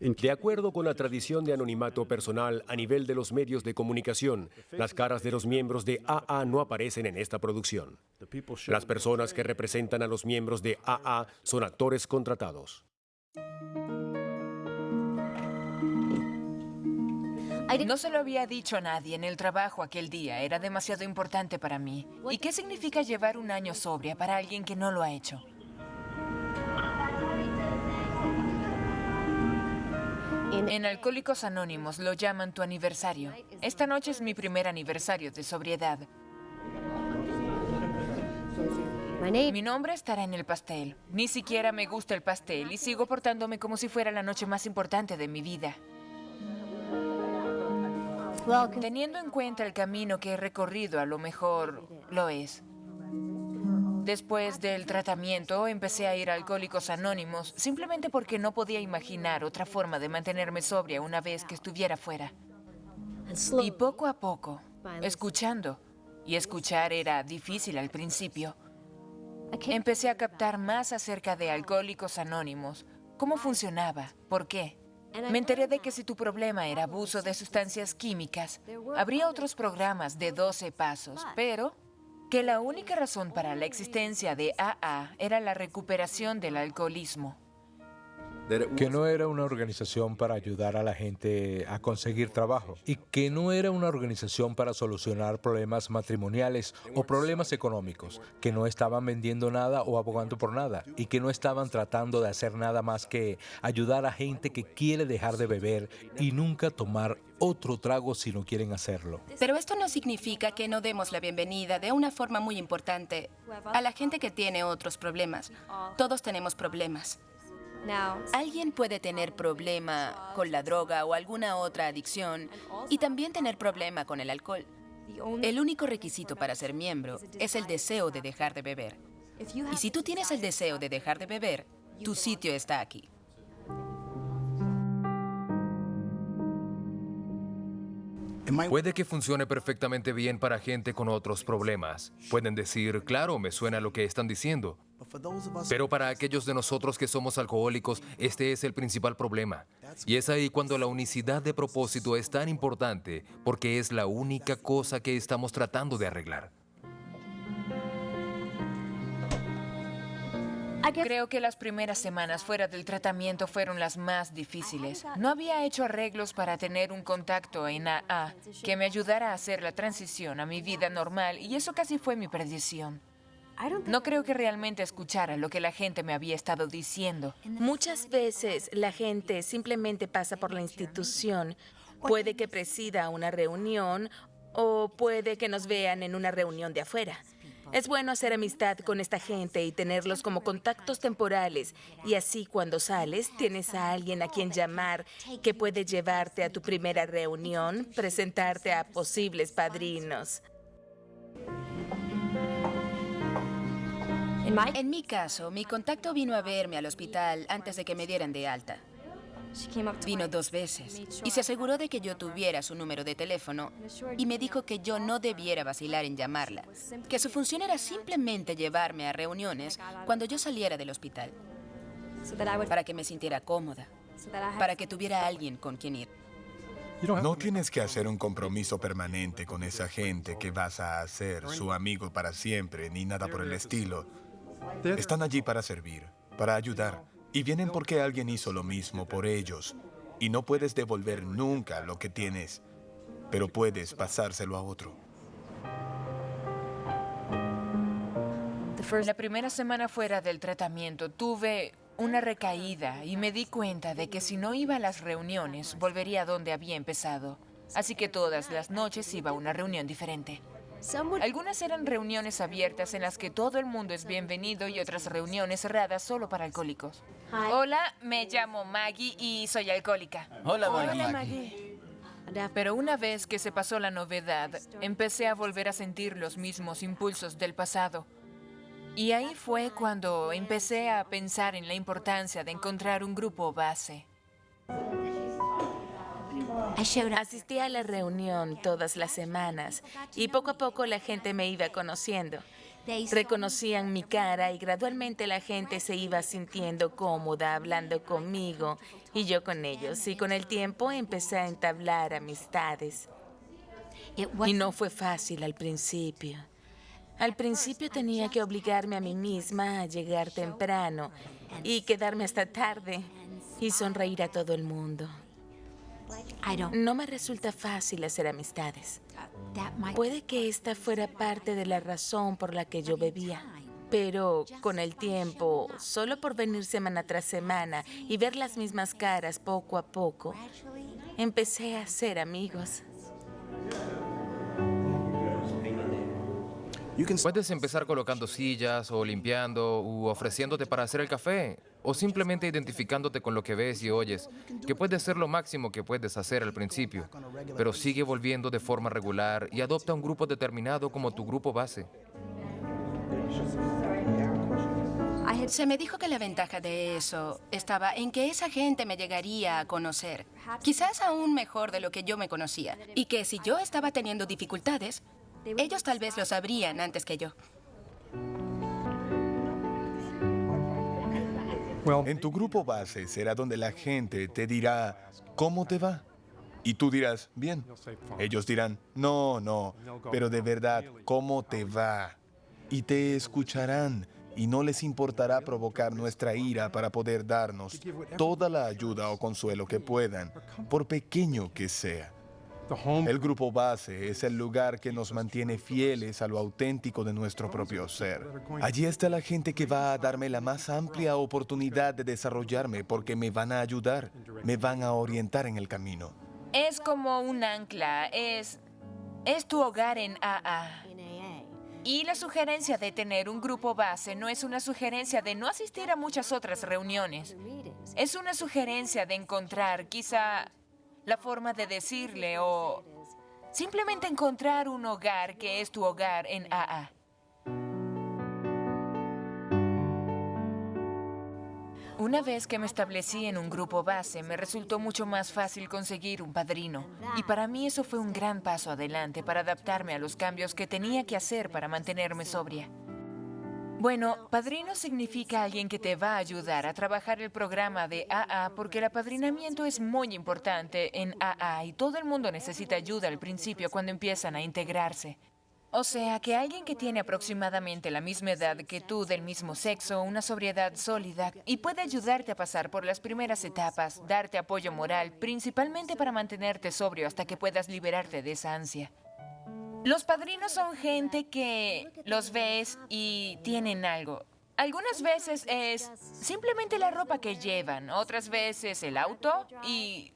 De acuerdo con la tradición de anonimato personal a nivel de los medios de comunicación, las caras de los miembros de AA no aparecen en esta producción. Las personas que representan a los miembros de AA son actores contratados. No se lo había dicho a nadie en el trabajo aquel día. Era demasiado importante para mí. ¿Y qué significa llevar un año sobria para alguien que no lo ha hecho? En Alcohólicos Anónimos lo llaman tu aniversario. Esta noche es mi primer aniversario de sobriedad. Mi nombre estará en el pastel. Ni siquiera me gusta el pastel y sigo portándome como si fuera la noche más importante de mi vida. Teniendo en cuenta el camino que he recorrido, a lo mejor lo es. Después del tratamiento empecé a ir a Alcohólicos Anónimos simplemente porque no podía imaginar otra forma de mantenerme sobria una vez que estuviera fuera. Y poco a poco, escuchando, y escuchar era difícil al principio, empecé a captar más acerca de Alcohólicos Anónimos, cómo funcionaba, por qué. Me enteré de que si tu problema era abuso de sustancias químicas, habría otros programas de 12 pasos, pero que la única razón para la existencia de AA era la recuperación del alcoholismo. Que no era una organización para ayudar a la gente a conseguir trabajo y que no era una organización para solucionar problemas matrimoniales o problemas económicos, que no estaban vendiendo nada o abogando por nada y que no estaban tratando de hacer nada más que ayudar a gente que quiere dejar de beber y nunca tomar otro trago si no quieren hacerlo. Pero esto no significa que no demos la bienvenida de una forma muy importante a la gente que tiene otros problemas. Todos tenemos problemas. Alguien puede tener problema con la droga o alguna otra adicción y también tener problema con el alcohol. El único requisito para ser miembro es el deseo de dejar de beber. Y si tú tienes el deseo de dejar de beber, tu sitio está aquí. Puede que funcione perfectamente bien para gente con otros problemas. Pueden decir, claro, me suena lo que están diciendo. Pero para aquellos de nosotros que somos alcohólicos, este es el principal problema. Y es ahí cuando la unicidad de propósito es tan importante, porque es la única cosa que estamos tratando de arreglar. Creo que las primeras semanas fuera del tratamiento fueron las más difíciles. No había hecho arreglos para tener un contacto en AA que me ayudara a hacer la transición a mi vida normal y eso casi fue mi perdición. No creo que realmente escuchara lo que la gente me había estado diciendo. Muchas veces la gente simplemente pasa por la institución. Puede que presida una reunión o puede que nos vean en una reunión de afuera. Es bueno hacer amistad con esta gente y tenerlos como contactos temporales. Y así cuando sales, tienes a alguien a quien llamar que puede llevarte a tu primera reunión, presentarte a posibles padrinos. En mi caso, mi contacto vino a verme al hospital antes de que me dieran de alta. Vino dos veces y se aseguró de que yo tuviera su número de teléfono y me dijo que yo no debiera vacilar en llamarla, que su función era simplemente llevarme a reuniones cuando yo saliera del hospital, para que me sintiera cómoda, para que tuviera alguien con quien ir. No tienes que hacer un compromiso permanente con esa gente que vas a hacer su amigo para siempre, ni nada por el estilo. Están allí para servir, para ayudar, y vienen porque alguien hizo lo mismo por ellos. Y no puedes devolver nunca lo que tienes, pero puedes pasárselo a otro. La primera semana fuera del tratamiento tuve una recaída y me di cuenta de que si no iba a las reuniones, volvería a donde había empezado. Así que todas las noches iba a una reunión diferente. Algunas eran reuniones abiertas en las que todo el mundo es bienvenido y otras reuniones cerradas solo para alcohólicos. Hola, me llamo Maggie y soy alcohólica. Hola, Maggie. Pero una vez que se pasó la novedad, empecé a volver a sentir los mismos impulsos del pasado. Y ahí fue cuando empecé a pensar en la importancia de encontrar un grupo base. Asistí a la reunión todas las semanas y poco a poco la gente me iba conociendo. Reconocían mi cara y gradualmente la gente se iba sintiendo cómoda hablando conmigo y yo con ellos. Y con el tiempo empecé a entablar amistades. Y no fue fácil al principio. Al principio tenía que obligarme a mí misma a llegar temprano y quedarme hasta tarde y sonreír a todo el mundo. No me resulta fácil hacer amistades. Puede que esta fuera parte de la razón por la que yo bebía. Pero con el tiempo, solo por venir semana tras semana y ver las mismas caras poco a poco, empecé a ser amigos. Puedes empezar colocando sillas o limpiando u ofreciéndote para hacer el café o simplemente identificándote con lo que ves y oyes, que puede ser lo máximo que puedes hacer al principio, pero sigue volviendo de forma regular y adopta un grupo determinado como tu grupo base. Se me dijo que la ventaja de eso estaba en que esa gente me llegaría a conocer, quizás aún mejor de lo que yo me conocía, y que si yo estaba teniendo dificultades, ellos tal vez lo sabrían antes que yo. En tu grupo base será donde la gente te dirá, ¿cómo te va? Y tú dirás, bien. Ellos dirán, no, no, pero de verdad, ¿cómo te va? Y te escucharán y no les importará provocar nuestra ira para poder darnos toda la ayuda o consuelo que puedan, por pequeño que sea. El grupo base es el lugar que nos mantiene fieles a lo auténtico de nuestro propio ser. Allí está la gente que va a darme la más amplia oportunidad de desarrollarme porque me van a ayudar, me van a orientar en el camino. Es como un ancla, es, es tu hogar en AA. Y la sugerencia de tener un grupo base no es una sugerencia de no asistir a muchas otras reuniones. Es una sugerencia de encontrar quizá la forma de decirle o simplemente encontrar un hogar que es tu hogar en AA. Una vez que me establecí en un grupo base, me resultó mucho más fácil conseguir un padrino. Y para mí eso fue un gran paso adelante para adaptarme a los cambios que tenía que hacer para mantenerme sobria. Bueno, padrino significa alguien que te va a ayudar a trabajar el programa de AA porque el apadrinamiento es muy importante en AA y todo el mundo necesita ayuda al principio cuando empiezan a integrarse. O sea, que alguien que tiene aproximadamente la misma edad que tú, del mismo sexo, una sobriedad sólida, y puede ayudarte a pasar por las primeras etapas, darte apoyo moral, principalmente para mantenerte sobrio hasta que puedas liberarte de esa ansia. Los padrinos son gente que los ves y tienen algo. Algunas veces es simplemente la ropa que llevan, otras veces el auto y...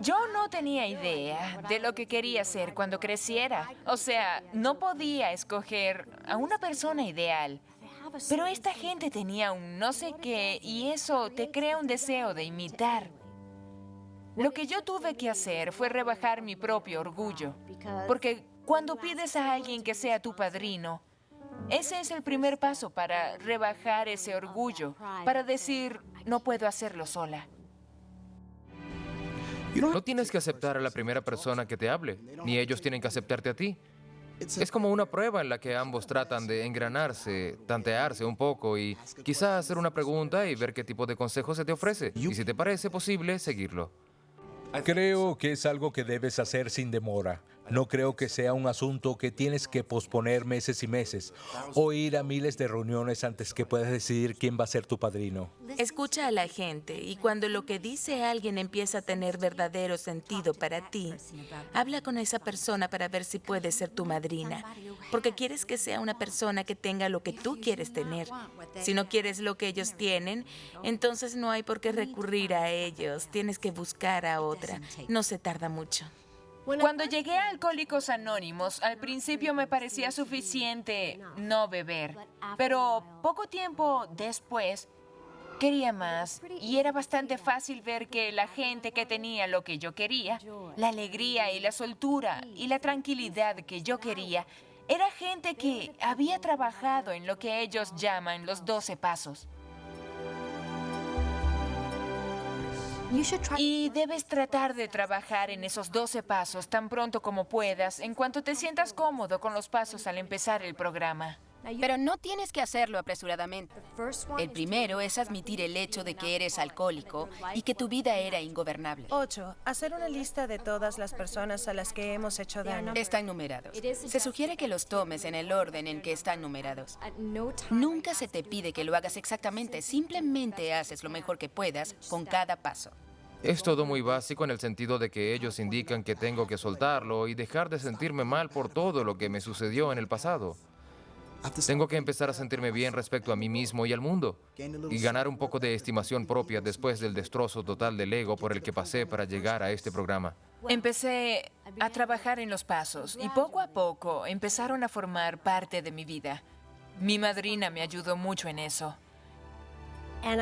Yo no tenía idea de lo que quería ser cuando creciera. O sea, no podía escoger a una persona ideal. Pero esta gente tenía un no sé qué y eso te crea un deseo de imitar. Lo que yo tuve que hacer fue rebajar mi propio orgullo, porque cuando pides a alguien que sea tu padrino, ese es el primer paso para rebajar ese orgullo, para decir, no puedo hacerlo sola. No tienes que aceptar a la primera persona que te hable, ni ellos tienen que aceptarte a ti. Es como una prueba en la que ambos tratan de engranarse, tantearse un poco y quizá hacer una pregunta y ver qué tipo de consejo se te ofrece. Y si te parece posible, seguirlo. Creo que es algo que debes hacer sin demora. No creo que sea un asunto que tienes que posponer meses y meses o ir a miles de reuniones antes que puedas decidir quién va a ser tu padrino. Escucha a la gente y cuando lo que dice alguien empieza a tener verdadero sentido para ti, habla con esa persona para ver si puede ser tu madrina, porque quieres que sea una persona que tenga lo que tú quieres tener. Si no quieres lo que ellos tienen, entonces no hay por qué recurrir a ellos, tienes que buscar a otra. No se tarda mucho. Cuando llegué a Alcohólicos Anónimos, al principio me parecía suficiente no beber, pero poco tiempo después quería más y era bastante fácil ver que la gente que tenía lo que yo quería, la alegría y la soltura y la tranquilidad que yo quería, era gente que había trabajado en lo que ellos llaman los 12 pasos. Y debes tratar de trabajar en esos 12 pasos tan pronto como puedas, en cuanto te sientas cómodo con los pasos al empezar el programa. Pero no tienes que hacerlo apresuradamente. El primero es admitir el hecho de que eres alcohólico y que tu vida era ingobernable. 8. Hacer una lista de todas las personas a las que hemos hecho daño. Están numerados. Se sugiere que los tomes en el orden en que están numerados. Nunca se te pide que lo hagas exactamente, simplemente haces lo mejor que puedas con cada paso. Es todo muy básico en el sentido de que ellos indican que tengo que soltarlo y dejar de sentirme mal por todo lo que me sucedió en el pasado. Tengo que empezar a sentirme bien respecto a mí mismo y al mundo y ganar un poco de estimación propia después del destrozo total del ego por el que pasé para llegar a este programa. Empecé a trabajar en los pasos y poco a poco empezaron a formar parte de mi vida. Mi madrina me ayudó mucho en eso.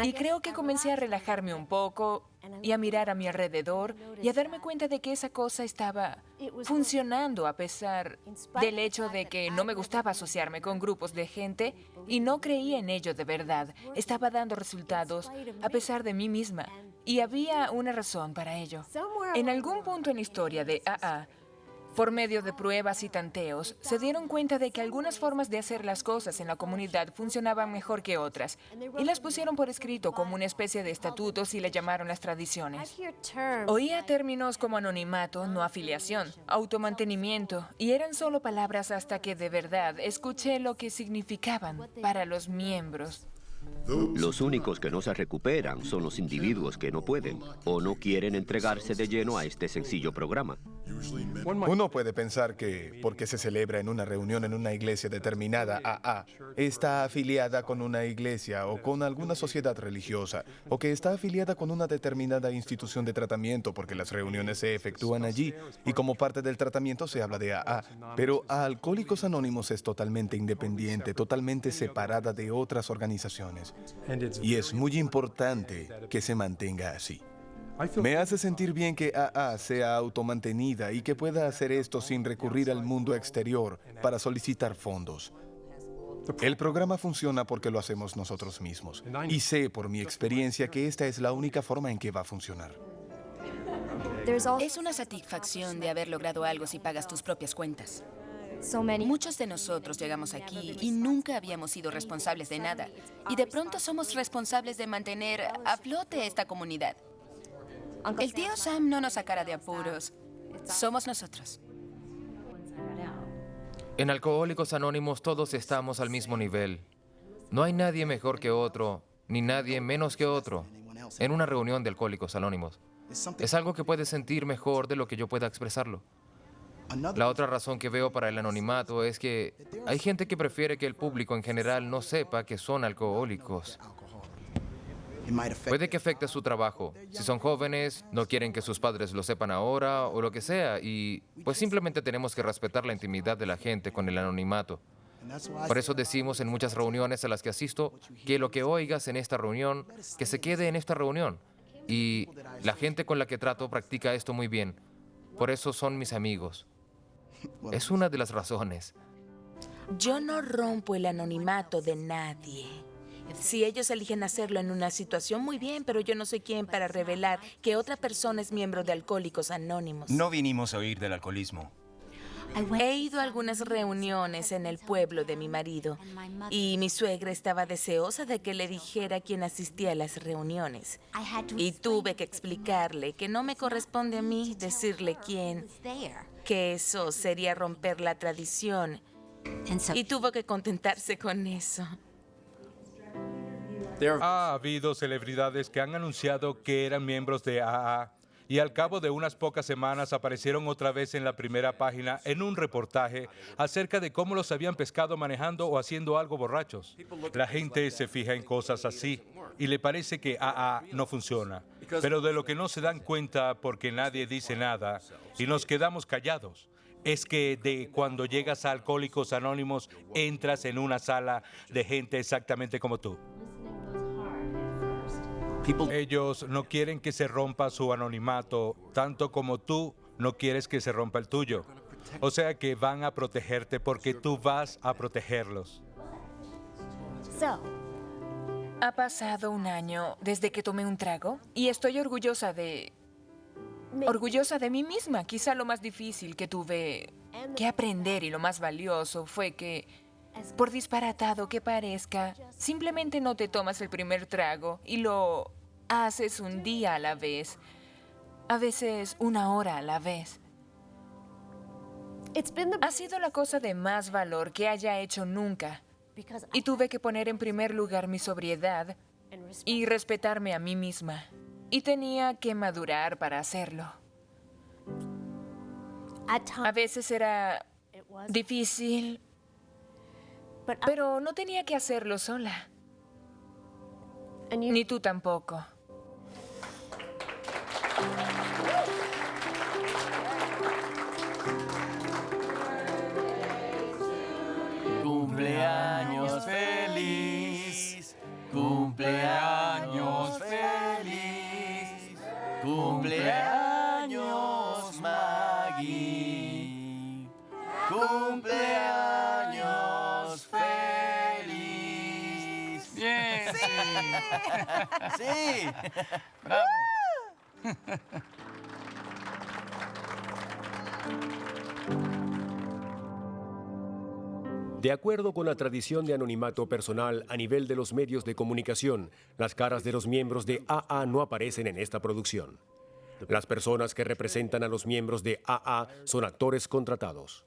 Y creo que comencé a relajarme un poco y a mirar a mi alrededor y a darme cuenta de que esa cosa estaba funcionando a pesar del hecho de que no me gustaba asociarme con grupos de gente y no creía en ello de verdad. Estaba dando resultados a pesar de mí misma y había una razón para ello. En algún punto en la historia de AA, por medio de pruebas y tanteos, se dieron cuenta de que algunas formas de hacer las cosas en la comunidad funcionaban mejor que otras, y las pusieron por escrito como una especie de estatutos y le llamaron las tradiciones. Oía términos como anonimato, no afiliación, automantenimiento, y eran solo palabras hasta que de verdad escuché lo que significaban para los miembros. Los únicos que no se recuperan son los individuos que no pueden o no quieren entregarse de lleno a este sencillo programa. Uno puede pensar que porque se celebra en una reunión en una iglesia determinada AA, está afiliada con una iglesia o con alguna sociedad religiosa, o que está afiliada con una determinada institución de tratamiento porque las reuniones se efectúan allí y como parte del tratamiento se habla de AA. Pero a Alcohólicos Anónimos es totalmente independiente, totalmente separada de otras organizaciones. Y es muy importante que se mantenga así. Me hace sentir bien que AA sea automantenida y que pueda hacer esto sin recurrir al mundo exterior para solicitar fondos. El programa funciona porque lo hacemos nosotros mismos. Y sé por mi experiencia que esta es la única forma en que va a funcionar. Es una satisfacción de haber logrado algo si pagas tus propias cuentas. Muchos de nosotros llegamos aquí y nunca habíamos sido responsables de nada. Y de pronto somos responsables de mantener a flote esta comunidad. El tío Sam no nos sacará de apuros. Somos nosotros. En Alcohólicos Anónimos todos estamos al mismo nivel. No hay nadie mejor que otro, ni nadie menos que otro, en una reunión de Alcohólicos Anónimos. Es algo que puede sentir mejor de lo que yo pueda expresarlo. La otra razón que veo para el anonimato es que hay gente que prefiere que el público en general no sepa que son alcohólicos. Puede que afecte su trabajo. Si son jóvenes, no quieren que sus padres lo sepan ahora o lo que sea. Y pues simplemente tenemos que respetar la intimidad de la gente con el anonimato. Por eso decimos en muchas reuniones a las que asisto que lo que oigas en esta reunión, que se quede en esta reunión. Y la gente con la que trato practica esto muy bien. Por eso son mis amigos. Es una de las razones. Yo no rompo el anonimato de nadie. Si ellos eligen hacerlo en una situación, muy bien, pero yo no soy quien para revelar que otra persona es miembro de Alcohólicos Anónimos. No vinimos a oír del alcoholismo. He ido a algunas reuniones en el pueblo de mi marido y mi suegra estaba deseosa de que le dijera quién asistía a las reuniones. Y tuve que explicarle que no me corresponde a mí decirle quién, que eso sería romper la tradición. Y tuvo que contentarse con eso. Ha habido celebridades que han anunciado que eran miembros de AA y al cabo de unas pocas semanas aparecieron otra vez en la primera página en un reportaje acerca de cómo los habían pescado manejando o haciendo algo borrachos. La gente se fija en cosas así y le parece que AA no funciona, pero de lo que no se dan cuenta porque nadie dice nada y nos quedamos callados es que de cuando llegas a Alcohólicos Anónimos entras en una sala de gente exactamente como tú. Ellos no quieren que se rompa su anonimato, tanto como tú no quieres que se rompa el tuyo. O sea que van a protegerte porque tú vas a protegerlos. Ha pasado un año desde que tomé un trago y estoy orgullosa de... Orgullosa de mí misma. Quizá lo más difícil que tuve que aprender y lo más valioso fue que Por disparatado que parezca, simplemente no te tomas el primer trago y lo haces un día a la vez, a veces una hora a la vez. Ha sido la cosa de más valor que haya hecho nunca. Y tuve que poner en primer lugar mi sobriedad y respetarme a mí misma. Y tenía que madurar para hacerlo. A veces era difícil, pero no tenía que hacerlo sola. Ni tú tampoco. Sí. De acuerdo con la tradición de anonimato personal a nivel de los medios de comunicación, las caras de los miembros de AA no aparecen en esta producción. Las personas que representan a los miembros de AA son actores contratados.